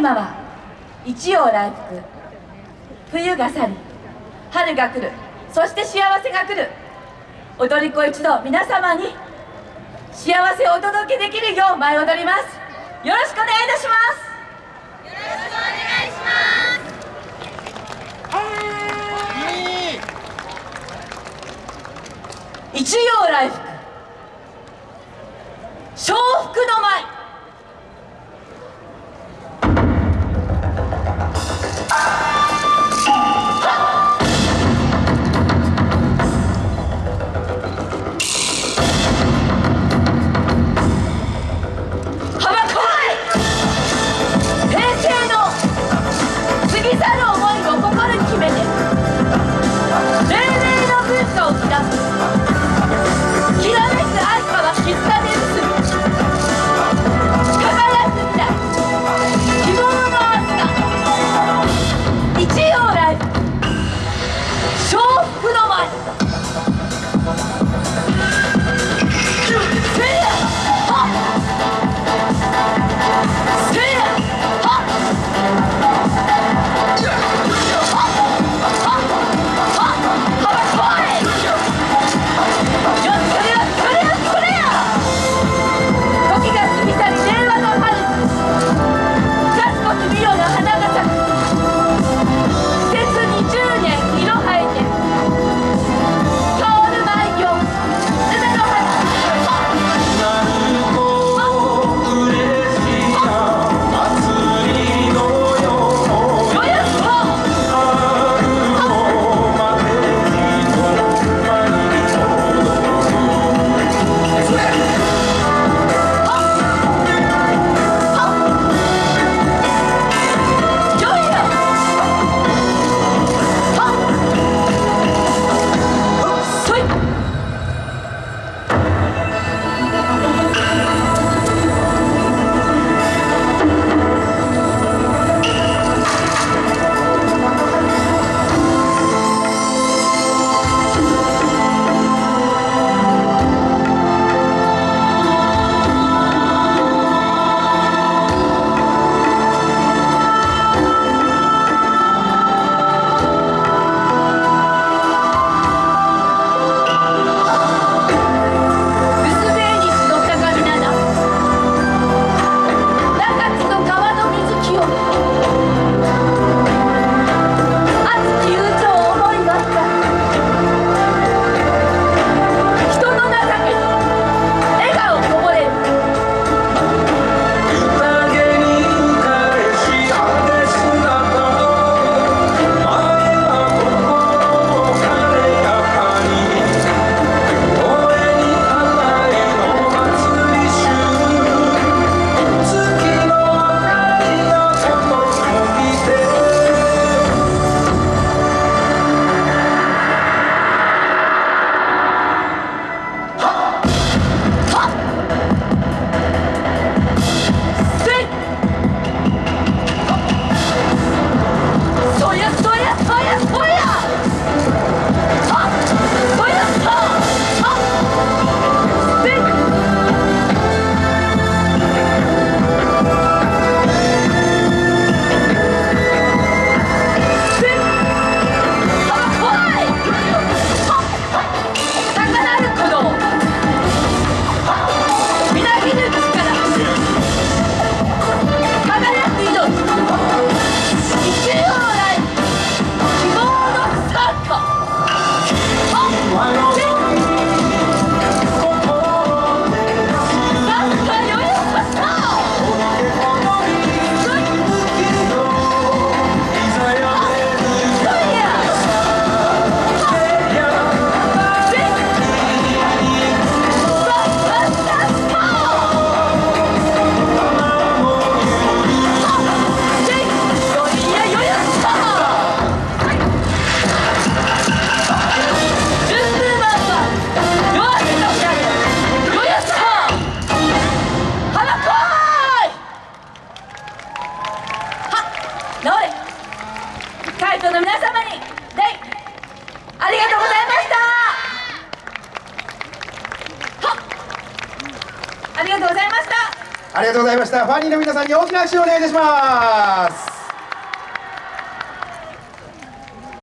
マは一陽来福。冬が去り春が来る。そして幸せが来る。踊り子一同皆様に幸せをお届けできるよう舞い踊ります。よろしくお願いいたします。よろしくお願いします。一陽来福笑福の舞会場の皆様にデありがとうございました。ありがとうございました。ありがとうございました。ファニーの皆さんに大きな拍手をお願いいたします。